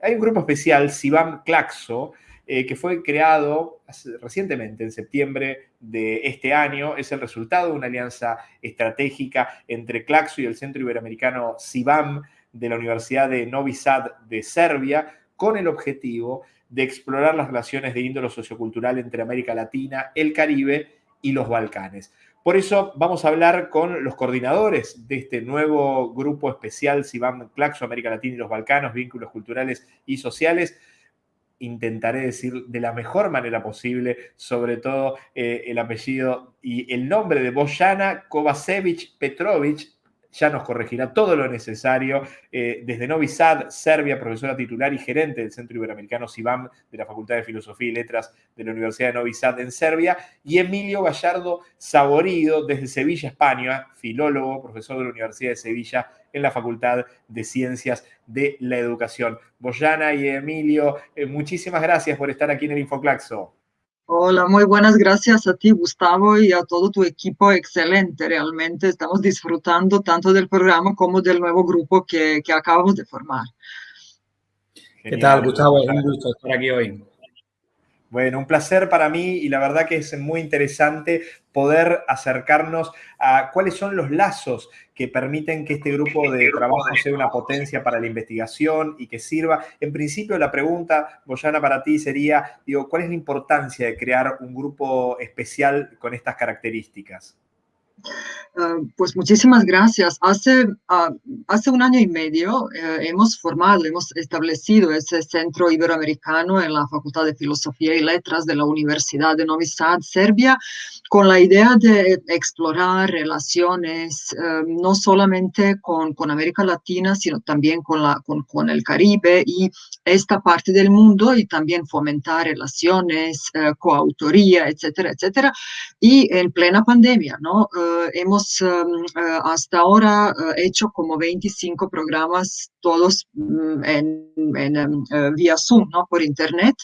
Hay un grupo especial, Sibam Claxo, eh, que fue creado recientemente, en septiembre de este año. Es el resultado de una alianza estratégica entre Claxo y el Centro Iberoamericano Sibam de la Universidad de Novi Sad de Serbia, con el objetivo de explorar las relaciones de índole sociocultural entre América Latina, el Caribe y los Balcanes. Por eso vamos a hablar con los coordinadores de este nuevo grupo especial Sibam Claxo, América Latina y los Balcanos, vínculos culturales y sociales. Intentaré decir de la mejor manera posible, sobre todo eh, el apellido y el nombre de Bojana Kovacevic Petrovic, ya nos corregirá todo lo necesario. Eh, desde Novi Sad, Serbia, profesora titular y gerente del Centro Iberoamericano SIBAM de la Facultad de Filosofía y Letras de la Universidad de Novi Sad en Serbia, y Emilio Gallardo Saborido, desde Sevilla, España, filólogo, profesor de la Universidad de Sevilla en la Facultad de Ciencias de la Educación. Boyana y Emilio, eh, muchísimas gracias por estar aquí en el Infoclaxo. Hola, muy buenas gracias a ti, Gustavo, y a todo tu equipo. Excelente, realmente estamos disfrutando tanto del programa como del nuevo grupo que, que acabamos de formar. ¿Qué tal, Gustavo? Es un gusto estar aquí hoy. Bueno, un placer para mí y la verdad que es muy interesante poder acercarnos a cuáles son los lazos que permiten que este grupo de trabajo sea una potencia para la investigación y que sirva. En principio, la pregunta, Boyana, para ti sería, digo, ¿cuál es la importancia de crear un grupo especial con estas características? Ah, pues muchísimas gracias. Hace, ah, hace un año y medio eh, hemos formado, hemos establecido ese centro iberoamericano en la Facultad de Filosofía y Letras de la Universidad de Novi Sad, Serbia, con la idea de explorar relaciones eh, no solamente con, con, América Latina, sino también con, la, con, con, el Caribe y esta parte del mundo y también fomentar relaciones, eh, coautoría, etcétera, etcétera. Y en plena pandemia, ¿no? Hemos Um, uh, hasta ahora uh, hecho como 25 programas, todos mm, en, um, uh, vía Zoom, ¿no? por Internet.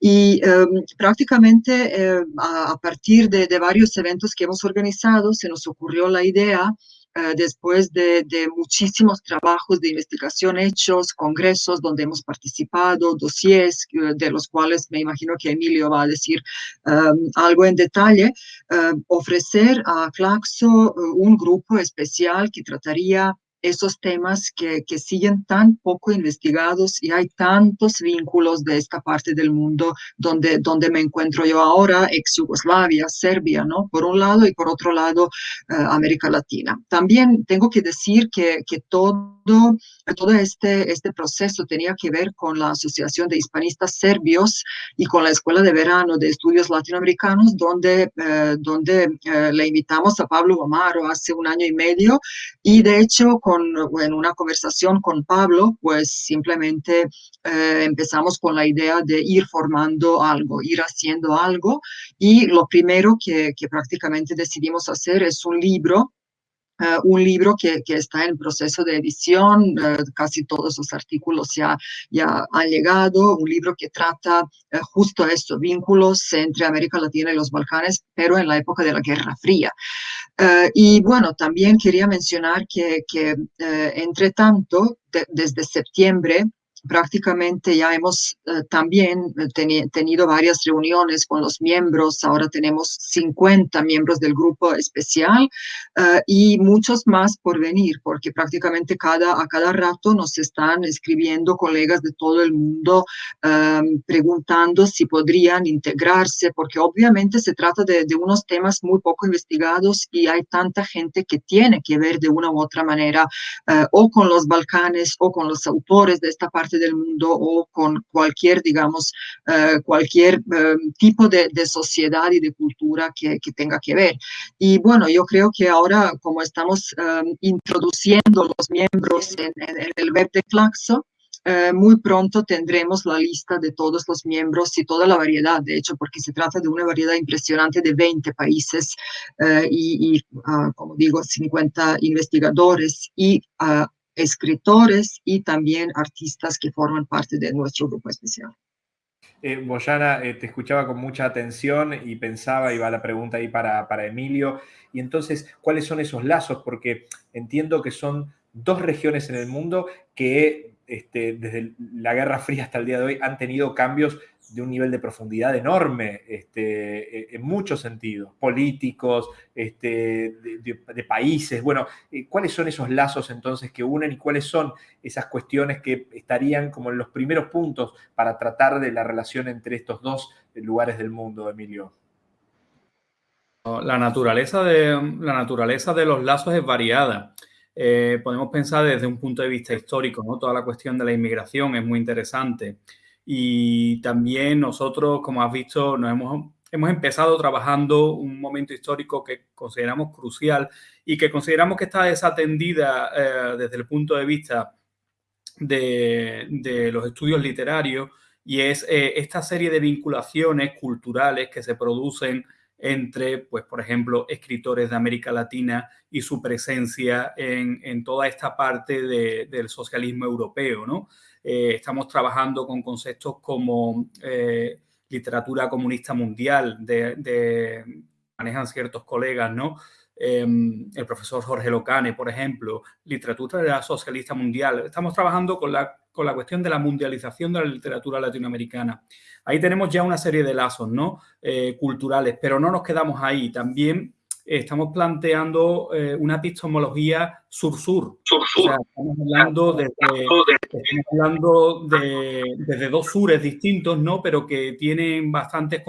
Y um, prácticamente a, partir de, de varios eventos que hemos organizado, se nos ocurrió la idea eh, después de, muchísimos trabajos de investigación hechos, congresos donde hemos participado, dossiers eh, de los cuales me imagino que Emilio va a decir um, algo en detalle, um, ofrecer a Claxo uh, un grupo especial que trataría esos temas que, que, siguen tan poco investigados y hay tantos vínculos de esta parte del mundo donde, donde me encuentro yo ahora, ex Yugoslavia, Serbia, ¿no? Por un lado y por otro lado, eh, América Latina. También tengo que decir que, que todo todo este, este proceso tenía que ver con la Asociación de Hispanistas Serbios y con la Escuela de Verano de Estudios Latinoamericanos, donde, eh, donde eh, le invitamos a Pablo Omaro hace un año y medio y de hecho con, en una conversación con Pablo, pues simplemente eh, empezamos con la idea de ir formando algo, ir haciendo algo. Y lo primero que, que prácticamente decidimos hacer es un libro un libro que, que, está en proceso de edición, eh, casi todos los artículos ya, ya han llegado, un libro que trata eh, justo esto, vínculos entre América Latina y los Balcanes, pero en la época de la Guerra Fría. y bueno, también quería mencionar que, que entre tanto, desde septiembre, prácticamente ya hemos eh, también eh, tenido varias reuniones con los miembros, ahora tenemos 50 miembros del grupo especial eh, y muchos más por venir, porque prácticamente cada, a cada rato nos están escribiendo colegas de todo el mundo em, preguntando si podrían integrarse, porque obviamente se trata de, de unos temas muy poco investigados y hay tanta gente que tiene que ver de una u otra manera o con los Balcanes o con los autores de esta parte del mundo o con cualquier, digamos, eh, cualquier eh, tipo de, sociedad y de cultura que, tenga que ver. Y bueno, yo creo que ahora, como estamos eh, introduciendo los miembros en, el web de Claxo, muy pronto tendremos la lista de todos los miembros y toda la variedad, de hecho, porque se trata de una variedad impresionante de 20 países y, ah, como digo, 50 investigadores y uh, escritores y también artistas que forman parte de nuestro grupo especial. Eh, Boyana, eh, te escuchaba con mucha atención y pensaba, iba la pregunta ahí para, para Emilio, y entonces, ¿cuáles son esos lazos? Porque entiendo que son dos regiones en el mundo que este, desde la Guerra Fría hasta el día de hoy han tenido cambios de un nivel de profundidad enorme este, e, en muchos sentidos, políticos, este, de, países. Bueno, eh, ¿cuáles son esos lazos entonces que unen y cuáles son esas cuestiones que estarían como en los primeros puntos para tratar de la relación entre estos dos lugares del mundo, Emilio? La naturaleza de, la naturaleza de los lazos es variada. Eh, podemos pensar desde un punto de vista histórico, ¿no? Toda la cuestión de la inmigración es muy interesante. Y también nosotros, como has visto, nos hemos, hemos empezado trabajando un momento histórico que consideramos crucial y que consideramos que está desatendida eh, desde el punto de vista de, de los estudios literarios y es eh, esta serie de vinculaciones culturales que se producen entre, pues, por ejemplo, escritores de América Latina y su presencia en, en toda esta parte de, del socialismo europeo, ¿no? Eh, estamos trabajando con conceptos como eh, literatura comunista mundial, de, manejan ciertos colegas, ¿no? Em, el profesor Jorge Locane, por ejemplo, literatura socialista mundial. Estamos trabajando con la, con la cuestión de la mundialización de la literatura latinoamericana. Ahí tenemos ya una serie de lazos ¿no? Eh, culturales, pero no nos quedamos ahí. También estamos planteando eh, una epistemología sur-sur. estamos hablando, desde, hablando de, desde dos sures distintos, ¿no? pero que tienen bastantes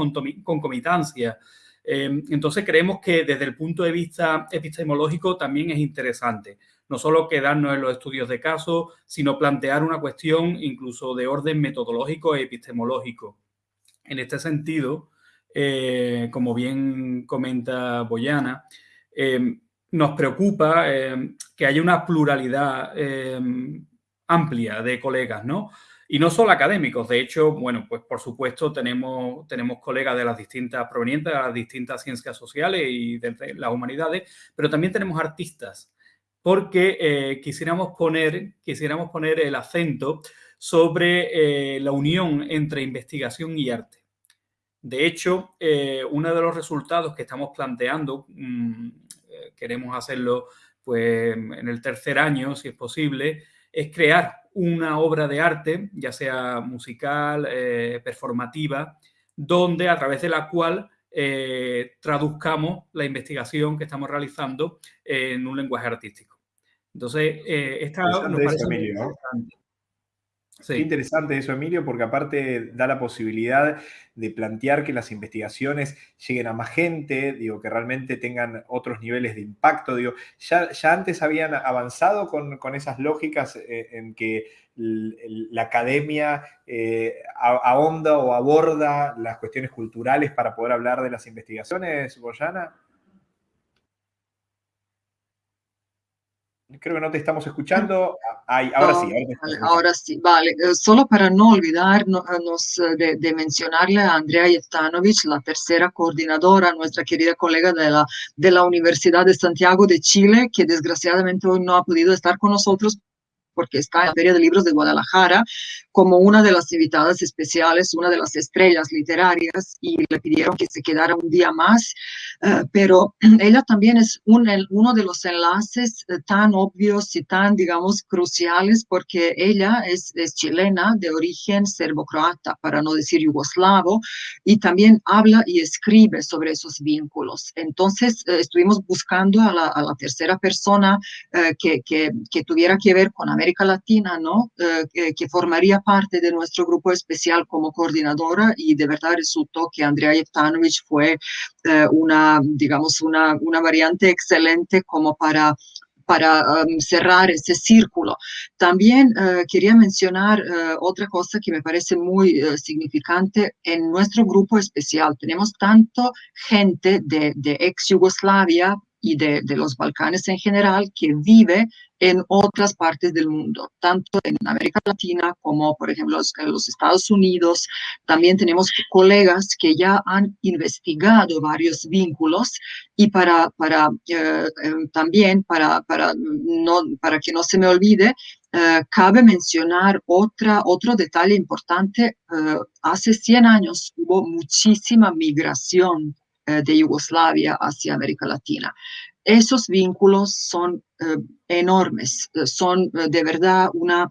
concomitancias. Eh, entonces creemos que desde el punto de vista epistemológico también es interesante. No solo quedarnos en los estudios de caso, sino plantear una cuestión incluso de orden metodológico e epistemológico. En este sentido, eh, como bien comenta Boyana, eh, nos preocupa eh, que haya una pluralidad amplia de colegas, ¿no? Y no solo académicos, de hecho, bueno, pues por supuesto tenemos, tenemos colegas de las distintas, provenientes de las distintas ciencias sociales y de las humanidades, pero también tenemos artistas, porque quisiéramos, poner, quisiéramos poner el acento sobre la unión entre investigación y arte. De hecho, eh, uno de los resultados que estamos planteando, mm, eh, queremos hacerlo pues, en el tercer año, si es posible, es crear una obra de arte, ya sea musical, eh, performativa, donde a través de la cual traduzcamos la investigación que estamos realizando en un lenguaje artístico. Entonces, esta nos parece muy importante. Qué interesante eso, Emilio, porque aparte da la posibilidad de plantear que las investigaciones lleguen a más gente, digo, que realmente tengan otros niveles de impacto. Digo, ya, ya antes habían avanzado con, esas lógicas eh, en que la academia eh, ahonda o aborda las cuestiones culturales para poder hablar de las investigaciones, Boyana. Creo que no te estamos escuchando. ahora sí. Ahora, sí, vale. Eh, solo para no olvidarnos eh, de, de, mencionarle a Andrea Yevtanovich, la tercera coordinadora, nuestra querida colega de la, de la Universidad de Santiago de Chile, que desgraciadamente hoy no ha podido estar con nosotros porque está en la Feria de Libros de Guadalajara como una de las invitadas especiales, una de las estrellas literarias, y le pidieron que se quedara un día más, eh, pero ella también es un, uno de los enlaces eh, tan obvios y tan, digamos, cruciales, porque ella es, es chilena de origen serbo-croata, para no decir yugoslavo, y también habla y escribe sobre esos vínculos. Entonces, eh, estuvimos buscando a la, a la tercera persona que, que, que tuviera que ver con América Latina, ¿no? que formaría parte de nuestro grupo especial como coordinadora y de verdad resultó que Andrea Yevtanovich fue eh, una, digamos, una, una variante excelente como para para um, cerrar ese círculo. También uh, quería mencionar uh, otra cosa que me parece muy uh, significante en nuestro grupo especial. Tenemos tanto gente de, de ex Yugoslavia y de, de, los Balcanes en general que vive en otras partes del mundo, tanto en América Latina como, por ejemplo, en los Estados Unidos. También tenemos colegas que ya han investigado varios vínculos y para, para eh, eh, también, para, para, no, para que no se me olvide, eh, cabe mencionar otra, otro detalle importante. hace 100 años hubo muchísima migración de Yugoslavia hacia América Latina. esos vínculos son enormes, son de verdad una,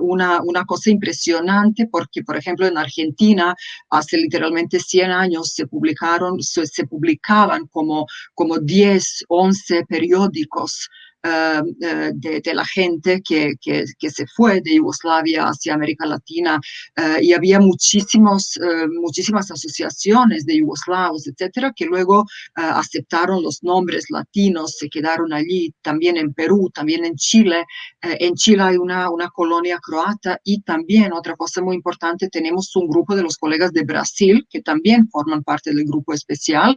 una, una, cosa impresionante porque, por ejemplo, en Argentina hace literalmente 100 años se publicaron, se, se publicaban como, como 10, 11 periódicos eh, eh, de, la gente que, que, se fue de Yugoslavia hacia América Latina eh, y había muchísimos, muchísimas asociaciones de yugoslavos, etcétera, que luego aceptaron los nombres latinos, se quedaron allí, también en Perú, también en Chile. en Chile hay una, una colonia croata y también, otra cosa muy importante, tenemos un grupo de los colegas de Brasil que también forman parte del grupo especial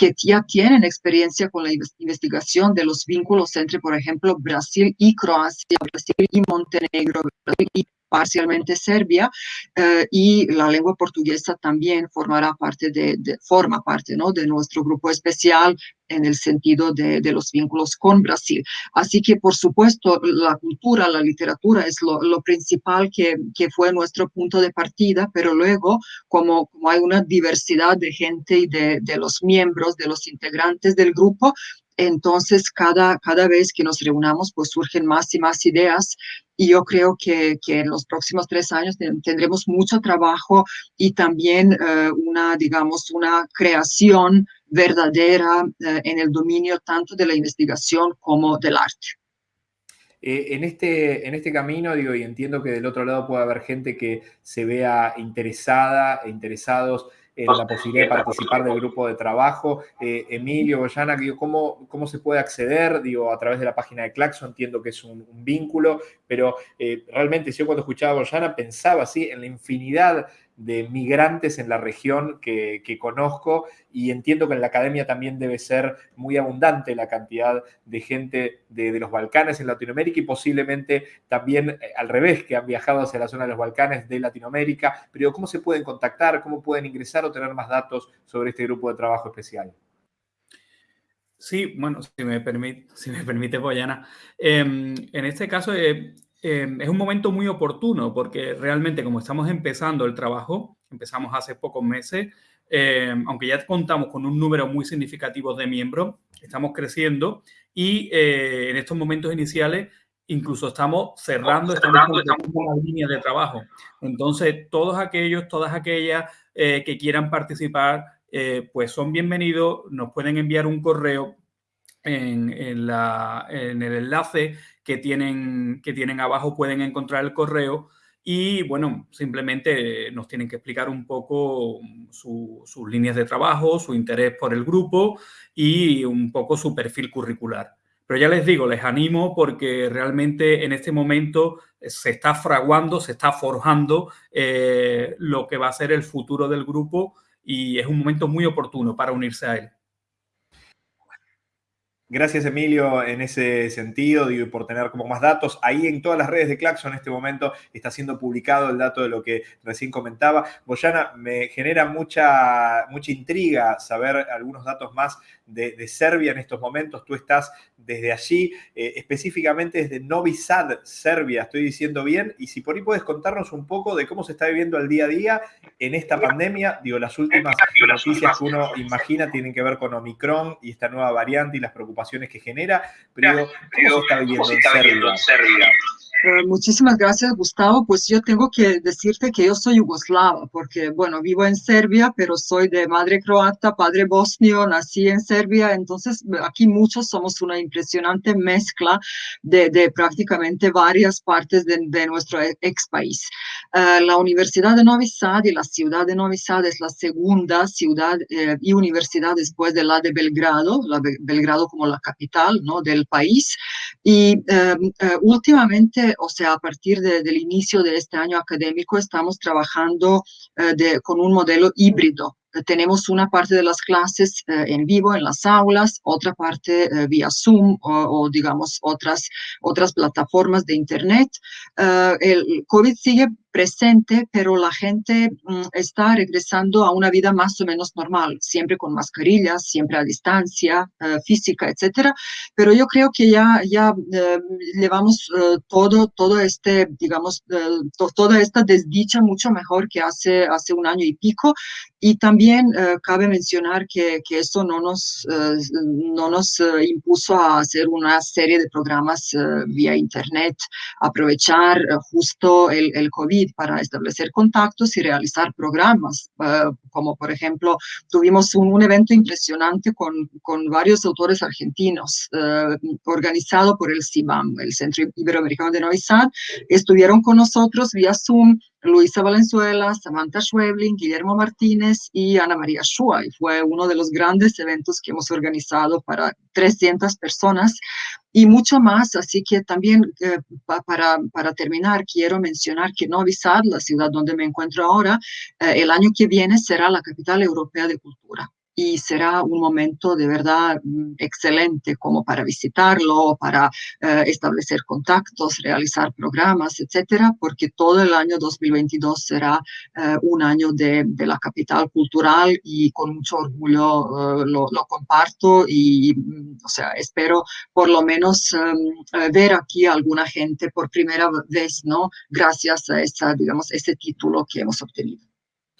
que ya tienen experiencia con la investigación de los vínculos entre, por ejemplo, Brasil y Croacia, Brasil y Montenegro, Brasil y parcialmente Serbia, eh, y la lengua portuguesa también formará parte de, forma parte ¿no? de nuestro grupo especial en el sentido de, de, los vínculos con Brasil. Así que, por supuesto, la cultura, la literatura es lo, lo principal que, que, fue nuestro punto de partida, pero luego, como, como hay una diversidad de gente y de, de los miembros, de los integrantes del grupo, entonces, cada, cada vez que nos reunamos, pues surgen más y más ideas y yo creo que, que en los próximos tres años tendremos mucho trabajo y también eh, una, digamos, una creación verdadera eh, en el dominio tanto de la investigación como del arte. Eh, en, este, en este camino, digo, y entiendo que del otro lado puede haber gente que se vea interesada e interesados la posibilidad de participar del grupo de trabajo. Eh, Emilio, Boyana, ¿cómo, ¿cómo se puede acceder? Digo, a través de la página de Claxo entiendo que es un, vínculo, pero eh, realmente yo cuando escuchaba a Boyana pensaba así en la infinidad de migrantes en la región que, conozco y entiendo que en la academia también debe ser muy abundante la cantidad de gente de, los Balcanes en Latinoamérica y posiblemente también eh, al revés, que han viajado hacia la zona de los Balcanes de Latinoamérica. Pero ¿cómo se pueden contactar? ¿Cómo pueden ingresar o tener más datos sobre este grupo de trabajo especial? Sí, bueno, si me permite, si me permite Boyana. Em, en este caso, eh, Em, es un momento muy oportuno porque realmente como estamos empezando el trabajo, empezamos hace pocos meses, em, aunque ya contamos con un número muy significativo de miembros, estamos creciendo y eh, en estos momentos iniciales incluso estamos cerrando, estamos completando la línea de trabajo. Entonces, todos aquellos, todas aquellas eh, que quieran participar, eh, pues son bienvenidos, nos pueden enviar un correo en, en, la, en el enlace que tienen, que tienen abajo pueden encontrar el correo y bueno, simplemente nos tienen que explicar un poco sus líneas de trabajo, su interés por el grupo y un poco su perfil curricular. Pero ya les digo, les animo porque realmente en este momento se está fraguando, se está forjando eh, lo que va a ser el futuro del grupo y es un momento muy oportuno para unirse a él. Gracias, Emilio, en ese sentido, y por tener como más datos. Ahí en todas las redes de Claxo en este momento está siendo publicado el dato de lo que recién comentaba. Boyana, me genera mucha, mucha intriga saber algunos datos más de, Serbia en estos momentos. Tú estás desde allí, eh, específicamente desde Novi Sad, Serbia, estoy diciendo bien. Y si por ahí puedes contarnos un poco de cómo se está viviendo el día a día en esta pandemia. Digo, las últimas noticias que uno imagina tienen que ver con Omicron y esta nueva variante y las preocupaciones que genera. Pero, ¿cómo se está viviendo en Serbia? Eh, muchísimas gracias, Gustavo. Pues yo tengo que decirte que yo soy yugoslava, porque, bueno, vivo en Serbia, pero soy de madre croata, padre bosnio, nací en Serbia, entonces aquí muchos somos una impresionante mezcla de, de prácticamente varias partes de, de nuestro e, ex país. Eh, la Universidad de Novi Sad y la ciudad de Novi Sad es la segunda ciudad eh, y universidad después de la de Belgrado, la Be Belgrado como la capital ¿no? del país. Y eh, últimamente o sea, a partir de, del inicio de este año académico, estamos trabajando eh, de, con un modelo híbrido. Tenemos una parte de las clases eh, en vivo en las aulas, otra parte eh, vía Zoom o, digamos otras, otras plataformas de Internet. el COVID sigue presente, pero la gente mm, está regresando a una vida más o menos normal, siempre con mascarillas, siempre a distancia eh, física, etcétera. Pero yo creo que ya, ya eh, llevamos eh, todo, todo este, digamos, toda esta desdicha mucho mejor que hace, hace un año y pico. Y también también cabe mencionar que, que eso no nos, no nos impuso a hacer una serie de programas vía Internet, aprovechar justo el, el, COVID para establecer contactos y realizar programas, como por ejemplo tuvimos un, un evento impresionante con, con, varios autores argentinos, organizado por el CIBAM, el Centro Iberoamericano de Novi Sad, estuvieron con nosotros vía Zoom Luisa Valenzuela, Samantha Schwebling, Guillermo Martínez y Ana María Shua. Y fue uno de los grandes eventos que hemos organizado para 300 personas y mucho más. Así que también eh, para, para terminar, quiero mencionar que Novi Sad, la ciudad donde me encuentro ahora, eh, el año que viene será la capital europea de cultura y será un momento de verdad mm, excelente como para visitarlo, para eh, establecer contactos, realizar programas, etcétera, porque todo el año 2022 será eh, un año de, de, la capital cultural y con mucho orgullo eh, lo, lo, comparto y, mm, o sea, espero por lo menos em, ver aquí a alguna gente por primera vez, ¿no? Gracias a esa, digamos, ese título que hemos obtenido.